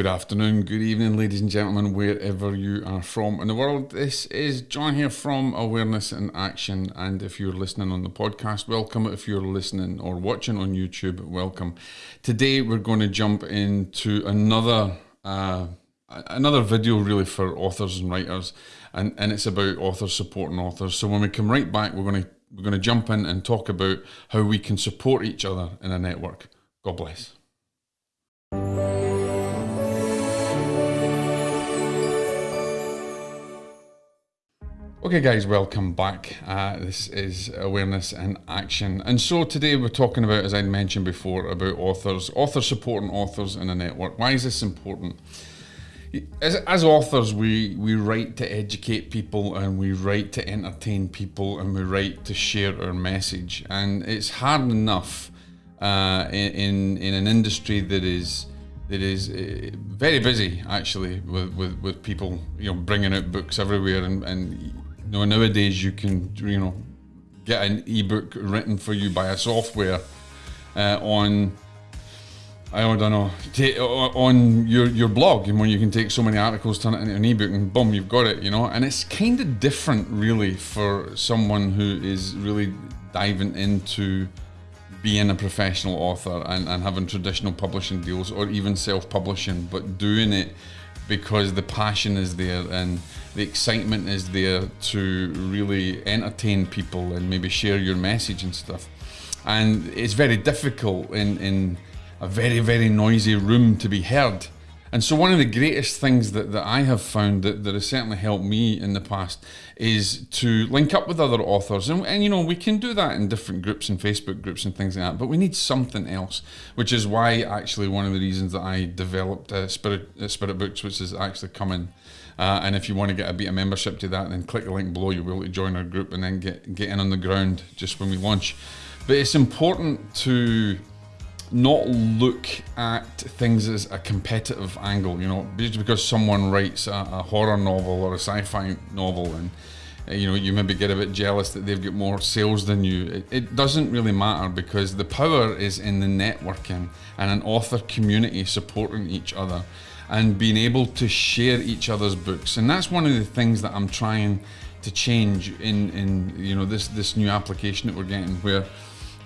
Good afternoon, good evening, ladies and gentlemen, wherever you are from in the world. This is John here from Awareness in Action. And if you're listening on the podcast, welcome. If you're listening or watching on YouTube, welcome. Today, we're going to jump into another. Uh, another video really for authors and writers and, and it's about authors supporting authors so when we come right back we're going to we're going to jump in and talk about how we can support each other in a network god bless Okay, guys, welcome back. Uh, this is Awareness and Action. And so today we're talking about, as I mentioned before, about authors, authors supporting authors in a network. Why is this important? As, as authors, we, we write to educate people and we write to entertain people and we write to share our message. And it's hard enough uh, in, in an industry that is that is uh, very busy actually with, with, with people you know bringing out books everywhere and, and know, nowadays you can, you know, get an ebook written for you by a software uh, on. I don't know, on your, your blog, and when you can take so many articles, turn it into an ebook, and boom, you've got it, you know. And it's kind of different, really, for someone who is really diving into being a professional author and, and having traditional publishing deals or even self publishing, but doing it because the passion is there and the excitement is there to really entertain people and maybe share your message and stuff. And it's very difficult in, in a very, very noisy room to be heard. And so one of the greatest things that, that I have found that, that has certainly helped me in the past is to link up with other authors. And, and, you know, we can do that in different groups and Facebook groups and things like that, but we need something else, which is why actually one of the reasons that I developed uh, Spirit, uh, Spirit Books, which is actually coming uh, and if you want to get a bit of membership to that, then click the link below. You'll be able to join our group and then get, get in on the ground just when we launch. But it's important to not look at things as a competitive angle. You know, just because someone writes a, a horror novel or a sci-fi novel and uh, you know you maybe get a bit jealous that they've got more sales than you it, it, doesn't really matter because the power is in the networking and an author community supporting each other and being able to share each other's books. And that's one of the things that I'm trying to change in, in you know this this new application that we're getting where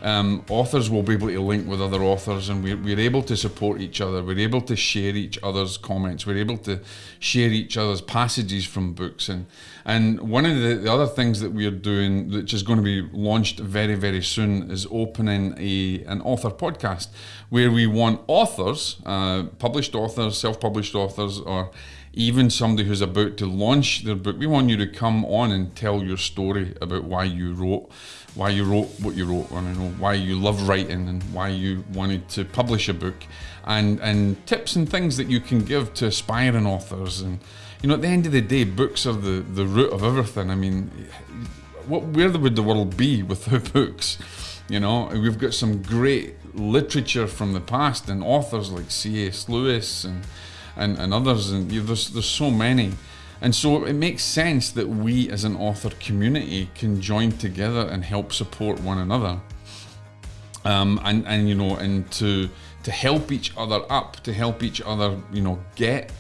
um, authors will be able to link with other authors and we're, we're able to support each other. We're able to share each other's comments. We're able to share each other's passages from books. And, and one of the, the other things that we're doing, which is going to be launched very, very soon, is opening a, an author podcast where we want authors, uh, published authors, self published authors, or even somebody who's about to launch their book, we want you to come on and tell your story about why you wrote, why you wrote what you wrote, and know why you love writing and why you wanted to publish a book, and and tips and things that you can give to aspiring authors. And you know, at the end of the day, books are the the root of everything. I mean, what where would the world be without books? You know, we've got some great literature from the past and authors like C.S. Lewis and and, and others, and you know, there's there's so many. And so it makes sense that we as an author community can join together and help support one another. Um, and, and you know, and to to help each other up, to help each other, you know, get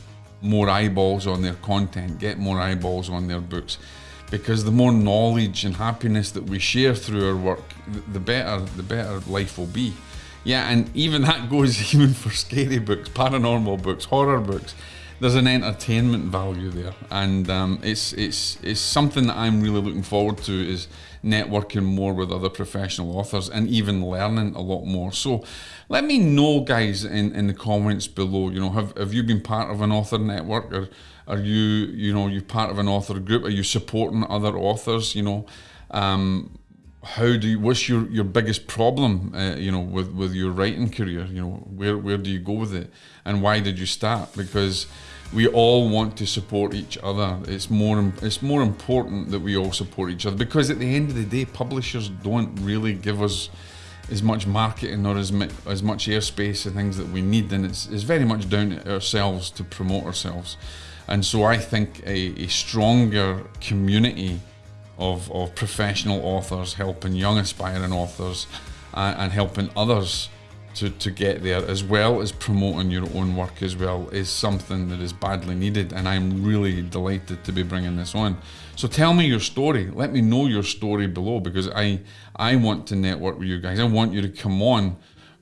more eyeballs on their content, get more eyeballs on their books. Because the more knowledge and happiness that we share through our work, the better the better life will be. Yeah, and even that goes even for scary books, paranormal books, horror books. There's an entertainment value there, and um, it's it's it's something that I'm really looking forward to is networking more with other professional authors and even learning a lot more. So, let me know, guys, in, in the comments below. You know, have have you been part of an author network, or are you you know you part of an author group? Are you supporting other authors? You know. Um, how do you what's your your biggest problem uh, you know with with your writing career? You know where where do you go with it? And why did you start? Because we all want to support each other. It's more it's more important that we all support each other because at the end of the day publishers don't really give us as much marketing or as, as much airspace and things that we need. And it's, it's very much down to ourselves to promote ourselves. And so I think a, a stronger community of, of professional authors helping young aspiring authors and, and helping others to, to get there, as well as promoting your own work as well, is something that is badly needed. And I'm really delighted to be bringing this on. So tell me your story. Let me know your story below because I I want to network with you guys. I want you to come on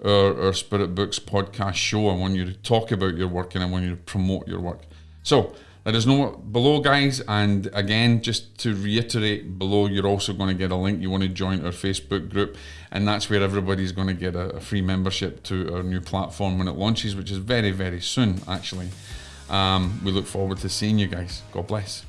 our, our Spirit Books podcast show. I want you to talk about your work and I want you to promote your work. So let us know below, guys. And again, just to reiterate, below you're also going to get a link. You want to join our Facebook group, and that's where everybody's going to get a, a free membership to our new platform when it launches, which is very, very soon, actually. Um, we look forward to seeing you guys. God bless.